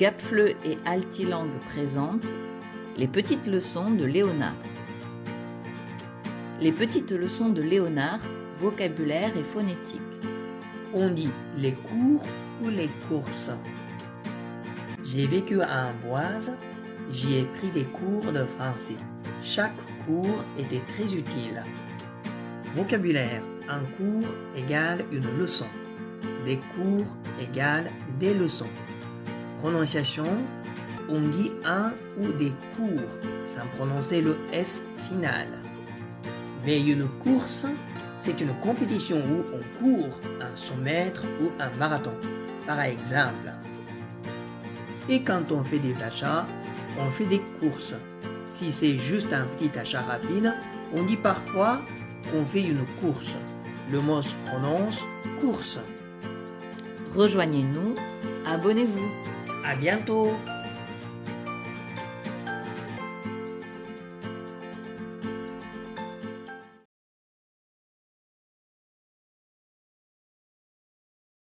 Gapfleu et Altilang présentent les petites leçons de Léonard. Les petites leçons de Léonard, vocabulaire et phonétique. On dit les cours ou les courses. J'ai vécu à Amboise, j'y ai pris des cours de français. Chaque cours était très utile. Vocabulaire, un cours égale une leçon. Des cours égale des leçons. Prononciation, on dit un ou des cours sans prononcer le S final. Mais une course, c'est une compétition où on court un 100 mètres ou un marathon, par exemple. Et quand on fait des achats, on fait des courses. Si c'est juste un petit achat rapide, on dit parfois qu'on fait une course. Le mot se prononce course. Rejoignez-nous, abonnez-vous. À bientôt